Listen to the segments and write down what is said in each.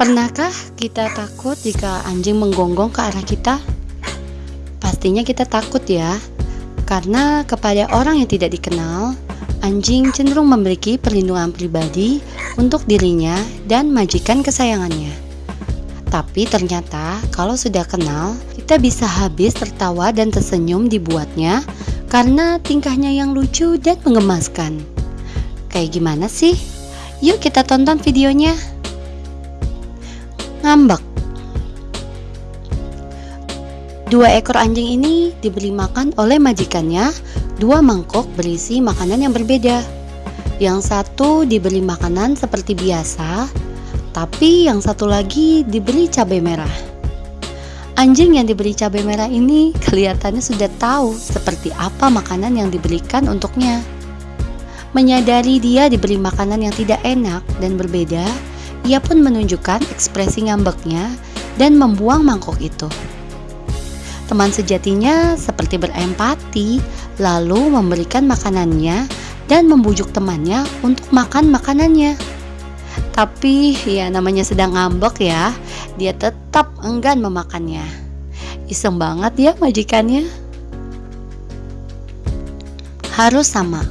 Pernahkah kita takut jika anjing menggonggong ke arah kita? Pastinya kita takut ya, karena kepada orang yang tidak dikenal, anjing cenderung memiliki perlindungan pribadi untuk dirinya dan majikan kesayangannya. Tapi ternyata kalau sudah kenal, kita bisa habis tertawa dan tersenyum dibuatnya karena tingkahnya yang lucu dan menggemaskan. Kayak gimana sih? Yuk kita tonton videonya. Ngambek. Dua ekor anjing ini diberi makan oleh majikannya dua mangkok berisi makanan yang berbeda. Yang satu diberi makanan seperti biasa, tapi yang satu lagi diberi cabai merah. Anjing yang diberi cabai merah ini kelihatannya sudah tahu seperti apa makanan yang diberikan untuknya. Menyadari dia diberi makanan yang tidak enak dan berbeda, ia pun menunjukkan ekspresi ngambeknya dan membuang mangkok itu. Teman sejatinya seperti berempati, lalu memberikan makanannya dan membujuk temannya untuk makan makanannya. Tapi ya namanya sedang ngambek ya, dia tetap enggan memakannya. Iseng banget ya majikannya. Harus sama.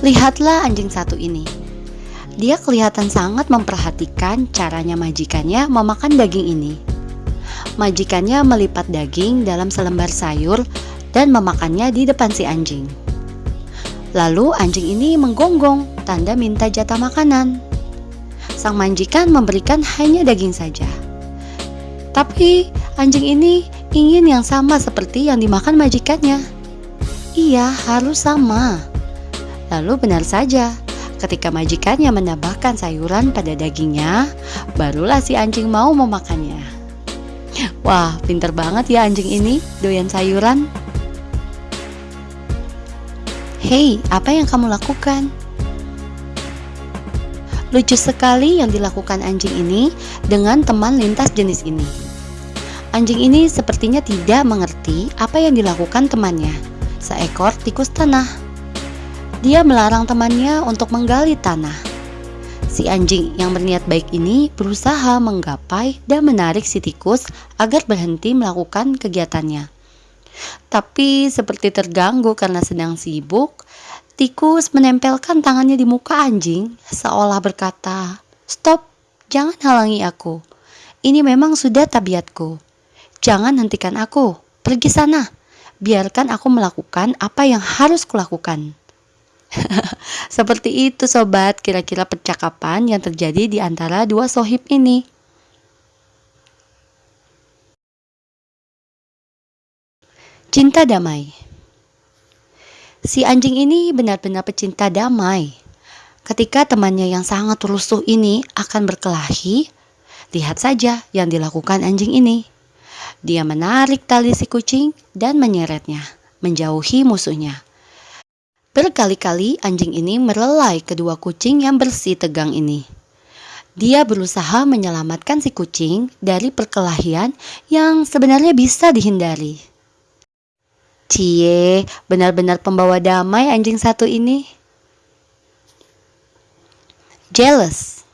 Lihatlah anjing satu ini. Dia kelihatan sangat memperhatikan caranya majikannya memakan daging ini. Majikannya melipat daging dalam selembar sayur dan memakannya di depan si anjing. Lalu anjing ini menggonggong, tanda minta jatah makanan. Sang majikan memberikan hanya daging saja. Tapi anjing ini ingin yang sama seperti yang dimakan majikannya. Iya, harus sama. Lalu benar saja, ketika majikannya menambahkan sayuran pada dagingnya, barulah si anjing mau memakannya. Wah, pinter banget ya anjing ini, doyan sayuran. Hei, apa yang kamu lakukan? Lucu sekali yang dilakukan anjing ini dengan teman lintas jenis ini. Anjing ini sepertinya tidak mengerti apa yang dilakukan temannya, seekor tikus tanah. Dia melarang temannya untuk menggali tanah. Si anjing yang berniat baik ini berusaha menggapai dan menarik si tikus agar berhenti melakukan kegiatannya. Tapi seperti terganggu karena sedang sibuk, tikus menempelkan tangannya di muka anjing seolah berkata, "Stop, jangan halangi aku. Ini memang sudah tabiatku. Jangan hentikan aku. Pergi sana. Biarkan aku melakukan apa yang harus kulakukan." Seperti itu sobat, kira-kira percakapan yang terjadi di antara dua sohib ini. Cinta damai. Si anjing ini benar-benar pecinta damai. Ketika temannya yang sangat rusuh ini akan berkelahi, lihat saja yang dilakukan anjing ini. Dia menarik tali si kucing dan menyeretnya, menjauhi musuhnya. Berkali-kali anjing ini merelai kedua kucing yang bersih tegang ini. Dia berusaha menyelamatkan si kucing dari perkelahian yang sebenarnya bisa dihindari. Cie, benar-benar pembawa damai anjing satu ini. Jealous.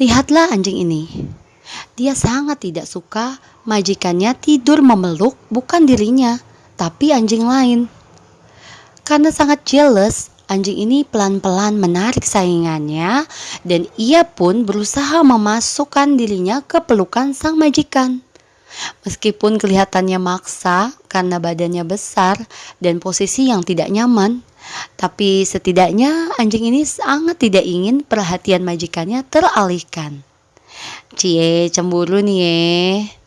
Lihatlah anjing ini. Dia sangat tidak suka majikannya tidur memeluk bukan dirinya, tapi anjing lain. Karena sangat jealous, anjing ini pelan-pelan menarik saingannya dan ia pun berusaha memasukkan dirinya ke pelukan sang majikan. Meskipun kelihatannya maksa karena badannya besar dan posisi yang tidak nyaman, tapi setidaknya anjing ini sangat tidak ingin perhatian majikannya teralihkan. Cie, cemburu nih ye.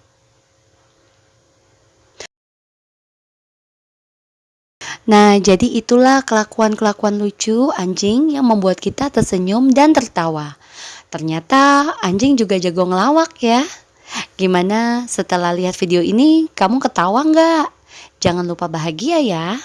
Nah, jadi itulah kelakuan-kelakuan lucu anjing yang membuat kita tersenyum dan tertawa. Ternyata anjing juga jago ngelawak ya. Gimana setelah lihat video ini kamu ketawa nggak? Jangan lupa bahagia ya.